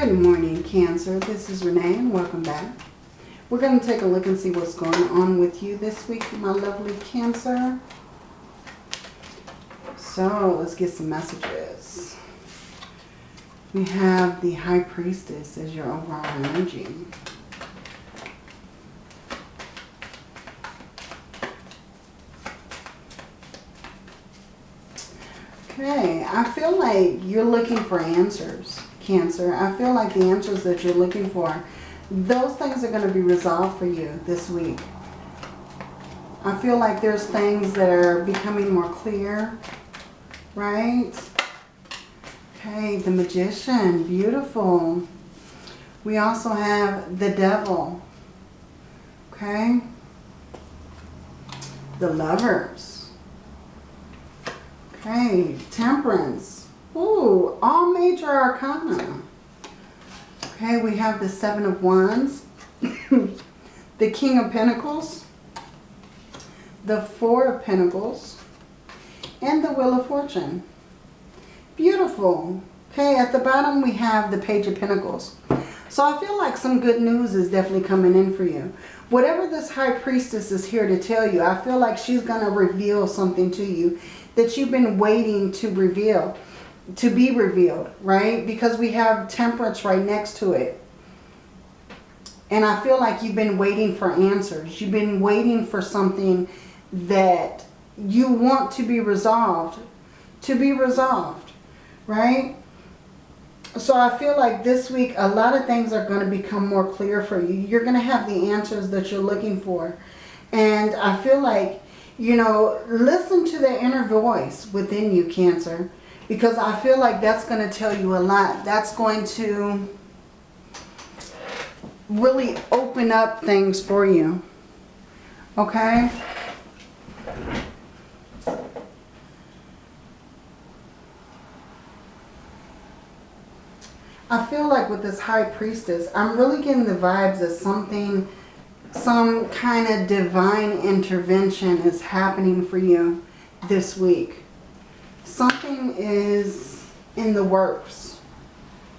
Good morning, Cancer. This is Renee and welcome back. We're going to take a look and see what's going on with you this week, my lovely Cancer. So let's get some messages. We have the High Priestess as your overall energy. Okay, I feel like you're looking for answers, Cancer. I feel like the answers that you're looking for, those things are going to be resolved for you this week. I feel like there's things that are becoming more clear, right? Okay, the Magician, beautiful. We also have the Devil, okay? The Lovers. Okay, Temperance. Ooh, all major arcana. Okay, we have the Seven of Wands, the King of Pentacles, the Four of Pentacles, and the Wheel of Fortune. Beautiful. Okay, at the bottom we have the Page of Pentacles. So I feel like some good news is definitely coming in for you. Whatever this High Priestess is here to tell you, I feel like she's going to reveal something to you that you've been waiting to reveal, to be revealed, right? Because we have temperance right next to it. And I feel like you've been waiting for answers. You've been waiting for something that you want to be resolved, to be resolved, right? So I feel like this week a lot of things are going to become more clear for you. You're going to have the answers that you're looking for. And I feel like you know, listen to the inner voice within you, Cancer. Because I feel like that's going to tell you a lot. That's going to really open up things for you. Okay? I feel like with this High Priestess, I'm really getting the vibes of something some kind of divine intervention is happening for you this week. Something is in the works.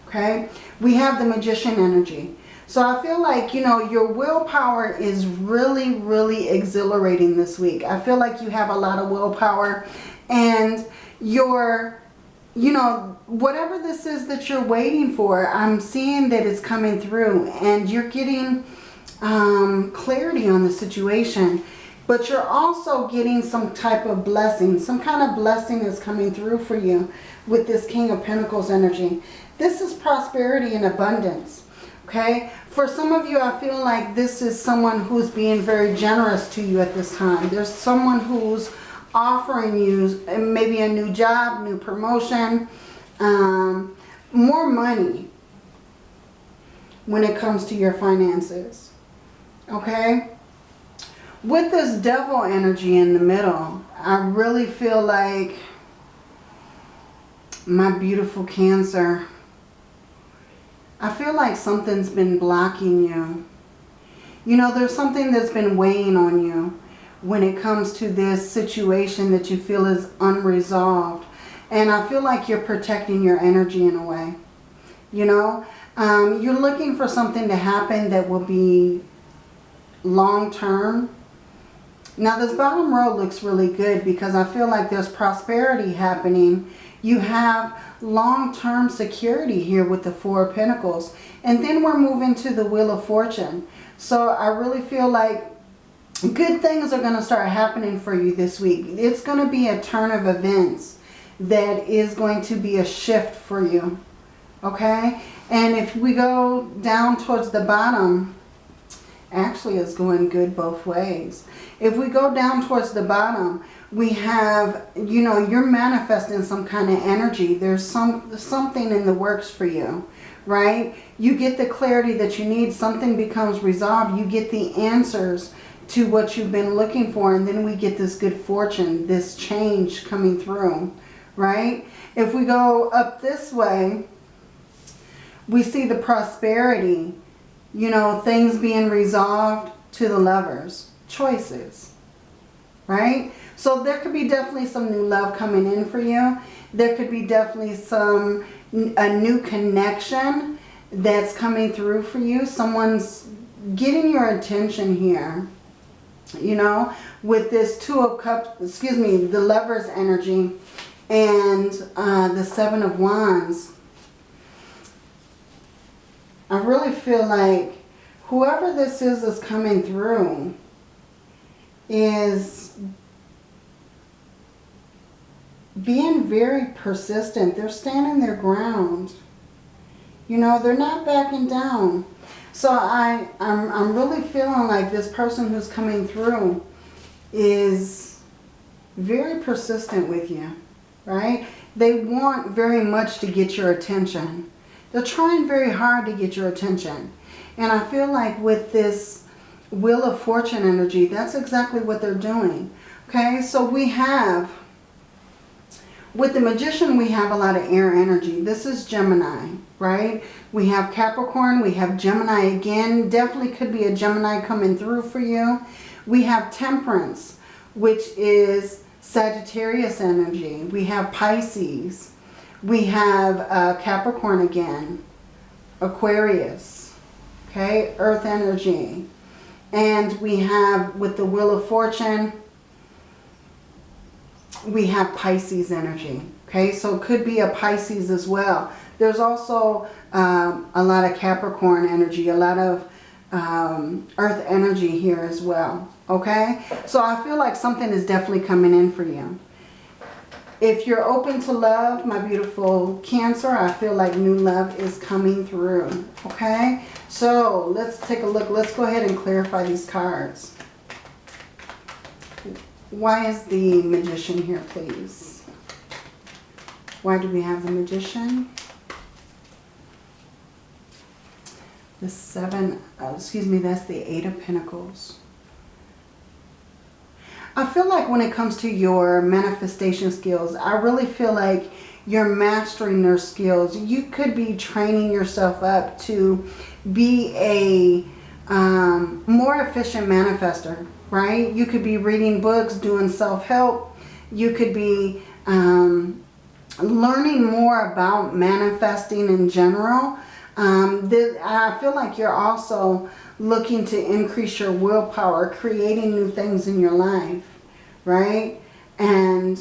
Okay? We have the magician energy. So I feel like, you know, your willpower is really, really exhilarating this week. I feel like you have a lot of willpower and your, you know, whatever this is that you're waiting for, I'm seeing that it's coming through and you're getting um, clarity on the situation. But you're also getting some type of blessing. Some kind of blessing is coming through for you with this King of Pentacles energy. This is prosperity and abundance. Okay? For some of you, I feel like this is someone who's being very generous to you at this time. There's someone who's offering you maybe a new job, new promotion, um, more money when it comes to your finances. Okay? With this devil energy in the middle, I really feel like my beautiful Cancer, I feel like something's been blocking you. You know, there's something that's been weighing on you when it comes to this situation that you feel is unresolved. And I feel like you're protecting your energy in a way. You know, um, you're looking for something to happen that will be long term. Now this bottom row looks really good because I feel like there's prosperity happening. You have long-term security here with the Four of Pentacles. And then we're moving to the Wheel of Fortune. So I really feel like good things are going to start happening for you this week. It's going to be a turn of events that is going to be a shift for you. Okay? And if we go down towards the bottom, actually is going good both ways. If we go down towards the bottom, we have, you know, you're manifesting some kind of energy. There's some something in the works for you, right? You get the clarity that you need. Something becomes resolved. You get the answers to what you've been looking for. And then we get this good fortune, this change coming through, right? If we go up this way, we see the prosperity you know, things being resolved to the lovers. Choices, right? So there could be definitely some new love coming in for you. There could be definitely some, a new connection that's coming through for you. Someone's getting your attention here. You know, with this Two of Cups, excuse me, the Lover's energy and uh, the Seven of Wands. I really feel like whoever this is is coming through is being very persistent. They're standing their ground. You know, they're not backing down. So I, I'm, I'm really feeling like this person who's coming through is very persistent with you, right? They want very much to get your attention. They're trying very hard to get your attention. And I feel like with this Wheel of Fortune energy, that's exactly what they're doing. Okay, so we have, with the Magician, we have a lot of air energy. This is Gemini, right? We have Capricorn, we have Gemini again. Definitely could be a Gemini coming through for you. We have Temperance, which is Sagittarius energy. We have Pisces. We have uh, Capricorn again. Aquarius. Okay, Earth energy. And we have, with the Wheel of Fortune, we have Pisces energy. Okay, so it could be a Pisces as well. There's also um, a lot of Capricorn energy, a lot of um, Earth energy here as well. Okay, so I feel like something is definitely coming in for you. If you're open to love, my beautiful Cancer, I feel like new love is coming through. Okay, so let's take a look. Let's go ahead and clarify these cards. Why is the Magician here, please? Why do we have the Magician? The Seven, excuse me, that's the Eight of Pentacles. I feel like when it comes to your manifestation skills, I really feel like you're mastering their skills. You could be training yourself up to be a um, more efficient manifester, right? You could be reading books, doing self-help. You could be um, learning more about manifesting in general. Um, I feel like you're also looking to increase your willpower, creating new things in your life, right? And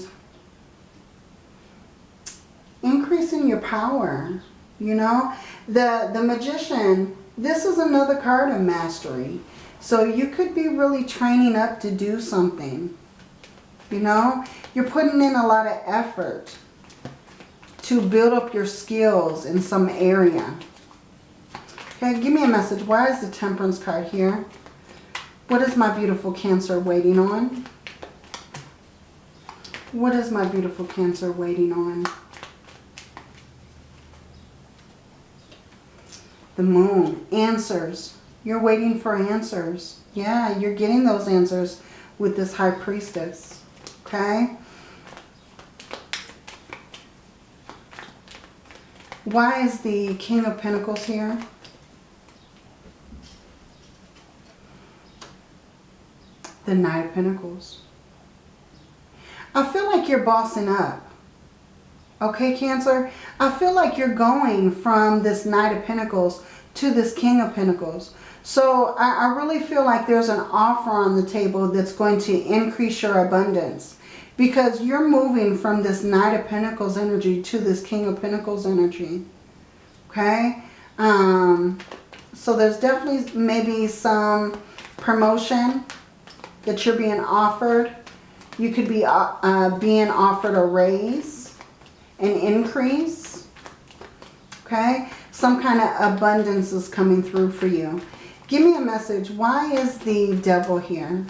increasing your power, you know? The, the magician, this is another card of mastery. So you could be really training up to do something, you know? You're putting in a lot of effort to build up your skills in some area. Okay, give me a message. Why is the Temperance card here? What is my beautiful Cancer waiting on? What is my beautiful Cancer waiting on? The Moon. Answers. You're waiting for answers. Yeah, you're getting those answers with this High Priestess. Okay? Why is the King of Pentacles here? The Knight of Pentacles. I feel like you're bossing up. Okay, Cancer? I feel like you're going from this Knight of Pentacles to this King of Pentacles. So I, I really feel like there's an offer on the table that's going to increase your abundance. Because you're moving from this Knight of Pentacles energy to this King of Pentacles energy. Okay? Um, so there's definitely maybe some promotion that you're being offered. You could be uh, uh, being offered a raise, an increase, okay? Some kind of abundance is coming through for you. Give me a message. Why is the devil here?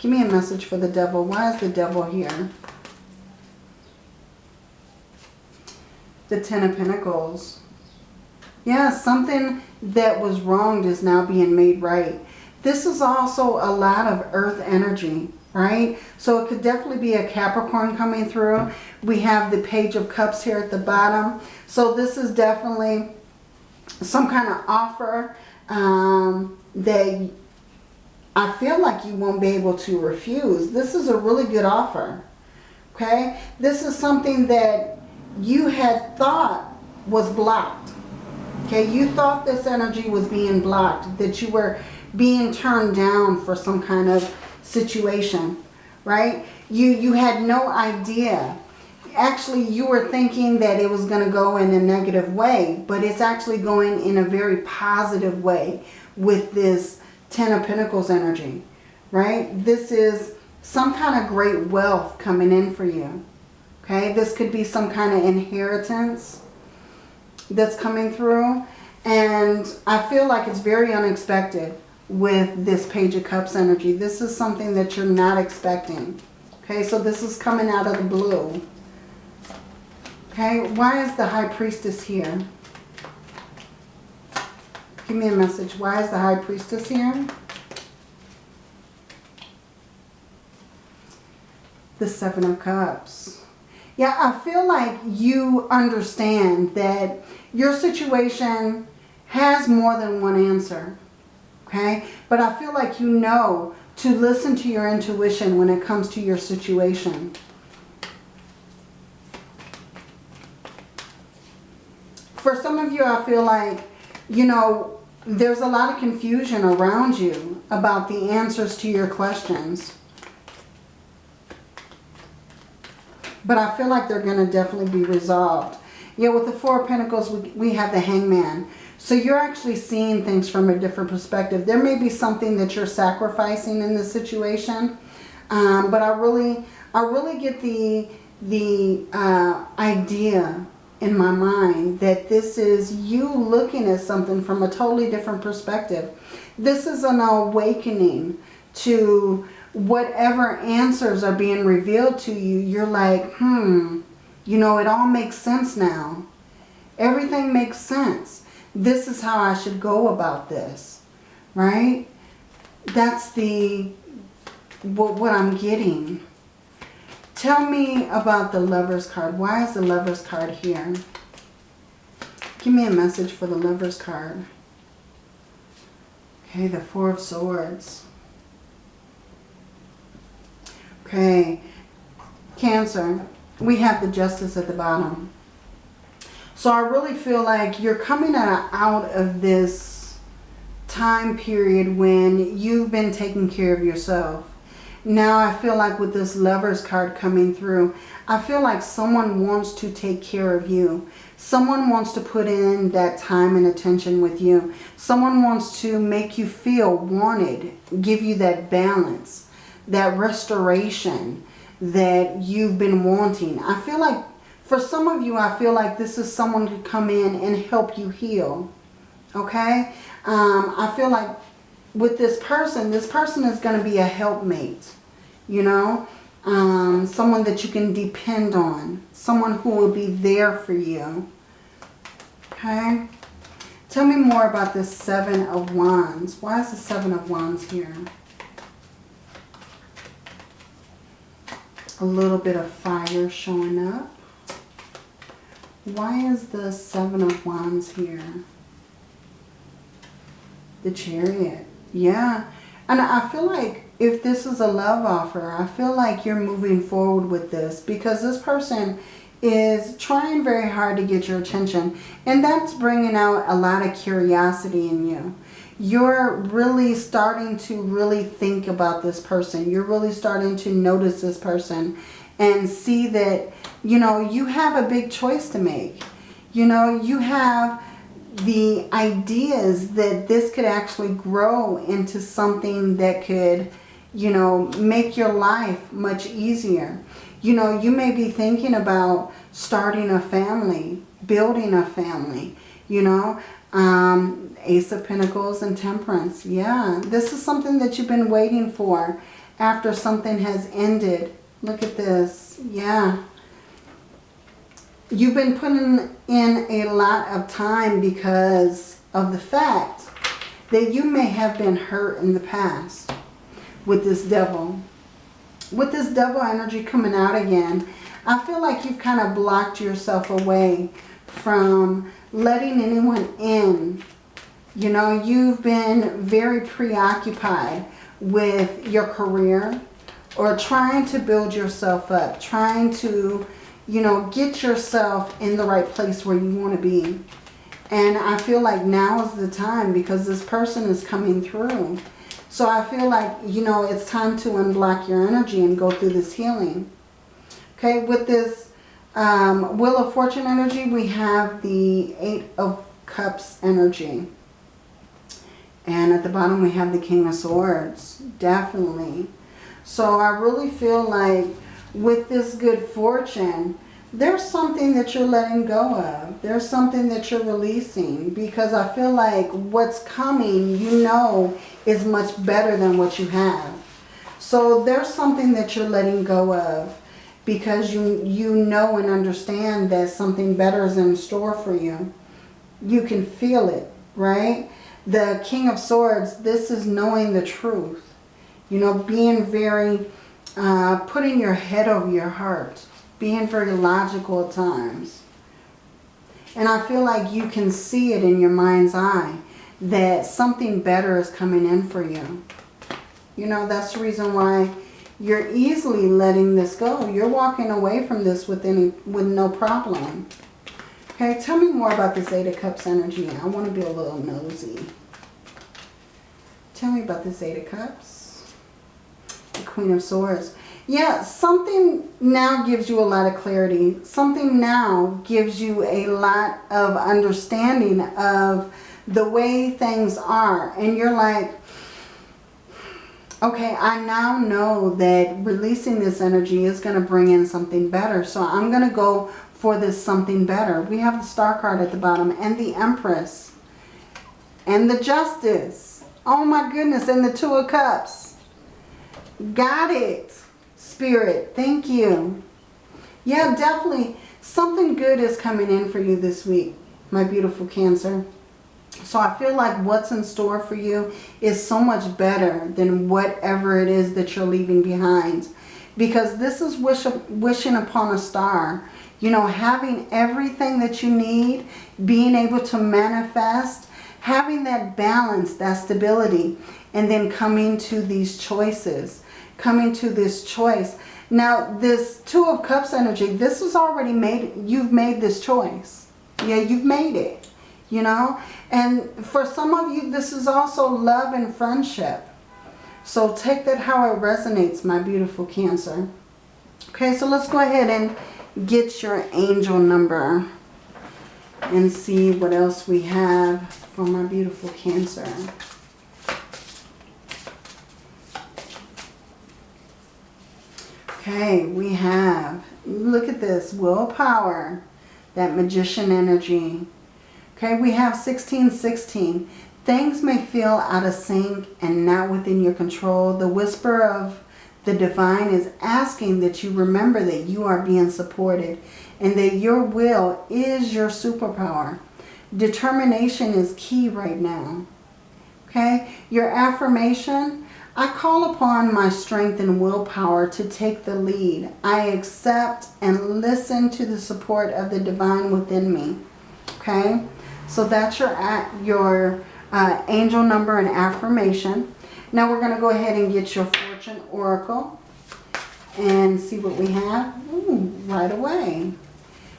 Give me a message for the devil. Why is the devil here? The Ten of Pentacles. Yeah, something that was wronged is now being made right. This is also a lot of earth energy, right? So it could definitely be a Capricorn coming through. We have the Page of Cups here at the bottom. So this is definitely some kind of offer um, that I feel like you won't be able to refuse. This is a really good offer, okay? This is something that you had thought was blocked, Okay, you thought this energy was being blocked, that you were being turned down for some kind of situation, right? You, you had no idea. Actually, you were thinking that it was going to go in a negative way, but it's actually going in a very positive way with this Ten of Pentacles energy, right? This is some kind of great wealth coming in for you. Okay, this could be some kind of inheritance that's coming through. And I feel like it's very unexpected with this Page of Cups energy. This is something that you're not expecting. Okay, so this is coming out of the blue. Okay, why is the High Priestess here? Give me a message. Why is the High Priestess here? The Seven of Cups. Yeah, I feel like you understand that your situation has more than one answer. Okay? But I feel like you know to listen to your intuition when it comes to your situation. For some of you, I feel like, you know, there's a lot of confusion around you about the answers to your questions. But I feel like they're going to definitely be resolved. Yeah, with the Four of Pentacles, we, we have the Hangman. So you're actually seeing things from a different perspective. There may be something that you're sacrificing in this situation. Um, but I really, I really get the, the uh, idea in my mind that this is you looking at something from a totally different perspective. This is an awakening to whatever answers are being revealed to you. You're like, hmm, you know, it all makes sense now. Everything makes sense. This is how I should go about this, right? That's the, what, what I'm getting. Tell me about the Lover's card. Why is the Lover's card here? Give me a message for the Lover's card. Okay, the Four of Swords. Okay, Cancer. We have the Justice at the bottom. So I really feel like you're coming out of this time period when you've been taking care of yourself. Now I feel like with this Lover's card coming through, I feel like someone wants to take care of you. Someone wants to put in that time and attention with you. Someone wants to make you feel wanted, give you that balance, that restoration that you've been wanting. I feel like for some of you, I feel like this is someone to come in and help you heal. Okay? Um, I feel like with this person, this person is going to be a helpmate, you know, um, someone that you can depend on, someone who will be there for you. Okay. Tell me more about this Seven of Wands. Why is the Seven of Wands here? A little bit of fire showing up. Why is the Seven of Wands here? The Chariot. Yeah. And I feel like if this is a love offer, I feel like you're moving forward with this because this person is trying very hard to get your attention. And that's bringing out a lot of curiosity in you. You're really starting to really think about this person. You're really starting to notice this person and see that, you know, you have a big choice to make. You know, you have the ideas that this could actually grow into something that could, you know, make your life much easier. You know, you may be thinking about starting a family, building a family, you know, um, Ace of Pentacles and Temperance. Yeah, this is something that you've been waiting for after something has ended. Look at this. Yeah, you've been putting in a lot of time because of the fact that you may have been hurt in the past with this devil. With this devil energy coming out again, I feel like you've kind of blocked yourself away from letting anyone in. You know, you've been very preoccupied with your career or trying to build yourself up, trying to you know, get yourself in the right place where you want to be. And I feel like now is the time because this person is coming through. So I feel like, you know, it's time to unblock your energy and go through this healing. Okay, with this um, Wheel of Fortune energy, we have the Eight of Cups energy. And at the bottom we have the King of Swords. Definitely. So I really feel like with this good fortune, there's something that you're letting go of. There's something that you're releasing because I feel like what's coming, you know, is much better than what you have. So there's something that you're letting go of because you, you know and understand that something better is in store for you. You can feel it, right? The King of Swords, this is knowing the truth. You know, being very, uh, putting your head over your heart. Being very logical at times. And I feel like you can see it in your mind's eye that something better is coming in for you. You know, that's the reason why you're easily letting this go. You're walking away from this with, any, with no problem. Okay, tell me more about this Eight of Cups energy. I want to be a little nosy. Tell me about this Eight of Cups. Queen of Swords. Yeah, something now gives you a lot of clarity. Something now gives you a lot of understanding of the way things are. And you're like, okay, I now know that releasing this energy is going to bring in something better. So I'm going to go for this something better. We have the star card at the bottom and the empress and the justice. Oh my goodness, and the two of cups. Got it, spirit. Thank you. Yeah, definitely something good is coming in for you this week, my beautiful Cancer. So I feel like what's in store for you is so much better than whatever it is that you're leaving behind. Because this is wish, wishing upon a star. You know, having everything that you need, being able to manifest, having that balance, that stability, and then coming to these choices. Coming to this choice. Now, this Two of Cups energy, this is already made, you've made this choice. Yeah, you've made it you know. And for some of you, this is also love and friendship. So take that how it resonates, my beautiful Cancer. Okay, so let's go ahead and get your angel number and see what else we have for my beautiful Cancer. Okay, we have, look at this, willpower, that magician energy, Okay, we have 1616. Things may feel out of sync and not within your control. The whisper of the divine is asking that you remember that you are being supported and that your will is your superpower. Determination is key right now. Okay, your affirmation, I call upon my strength and willpower to take the lead. I accept and listen to the support of the divine within me. Okay, so that's your, your uh, angel number and affirmation. Now we're going to go ahead and get your fortune oracle and see what we have Ooh, right away.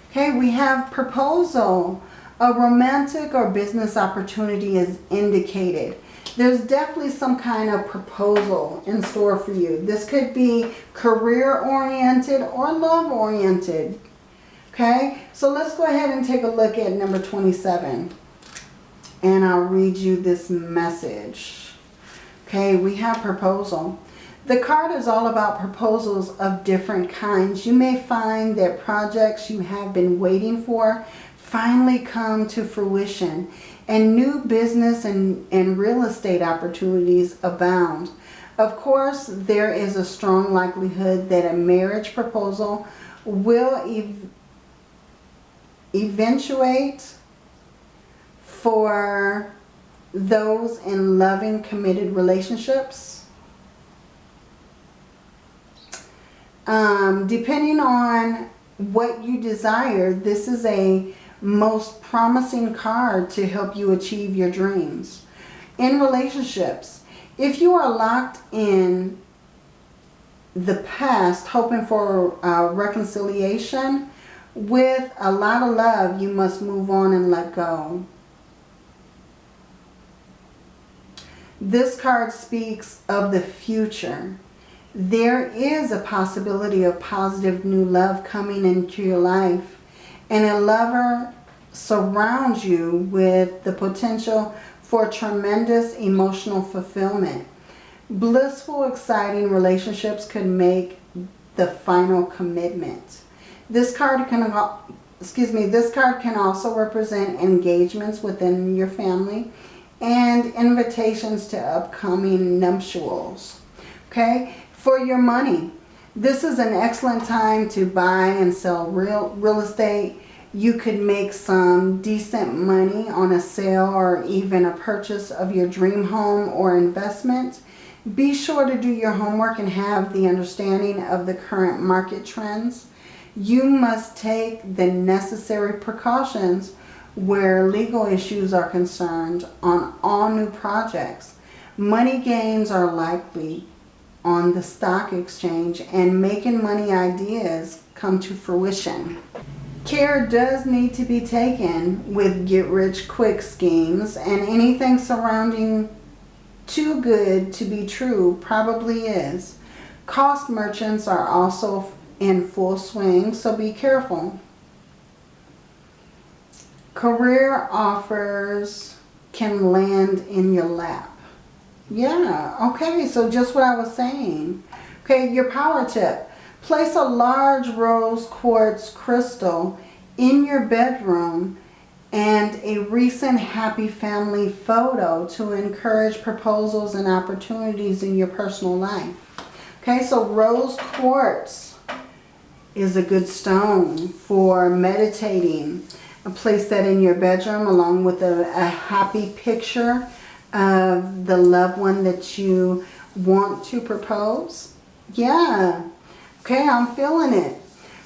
Okay, we have proposal. A romantic or business opportunity is indicated. There's definitely some kind of proposal in store for you. This could be career-oriented or love-oriented. Okay, so let's go ahead and take a look at number 27. And I'll read you this message. Okay, we have proposal. The card is all about proposals of different kinds. You may find that projects you have been waiting for finally come to fruition and new business and, and real estate opportunities abound. Of course, there is a strong likelihood that a marriage proposal will eventuate for those in loving, committed relationships. Um, depending on what you desire, this is a most promising card to help you achieve your dreams. In relationships, if you are locked in the past hoping for a reconciliation with a lot of love you must move on and let go. This card speaks of the future. There is a possibility of positive new love coming into your life. And a lover surrounds you with the potential for tremendous emotional fulfillment. Blissful, exciting relationships could make the final commitment. This card can, excuse me, this card can also represent engagements within your family and invitations to upcoming nuptials. Okay, for your money, this is an excellent time to buy and sell real, real estate. You could make some decent money on a sale or even a purchase of your dream home or investment. Be sure to do your homework and have the understanding of the current market trends. You must take the necessary precautions where legal issues are concerned on all new projects. Money gains are likely on the stock exchange and making money ideas come to fruition. Care does need to be taken with get rich quick schemes and anything surrounding too good to be true probably is. Cost merchants are also in full swing, so be careful. Career offers can land in your lap. Yeah, okay, so just what I was saying. Okay, your power tip. Place a large rose quartz crystal in your bedroom and a recent happy family photo to encourage proposals and opportunities in your personal life. Okay, so rose quartz is a good stone for meditating. Place that in your bedroom along with a, a happy picture of the loved one that you want to propose. Yeah. Okay, I'm feeling it.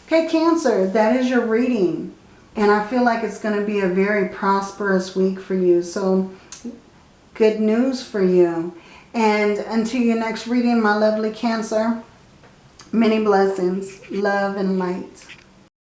Okay, Cancer, that is your reading. And I feel like it's going to be a very prosperous week for you. So, good news for you. And until your next reading, my lovely Cancer, many blessings, love and light.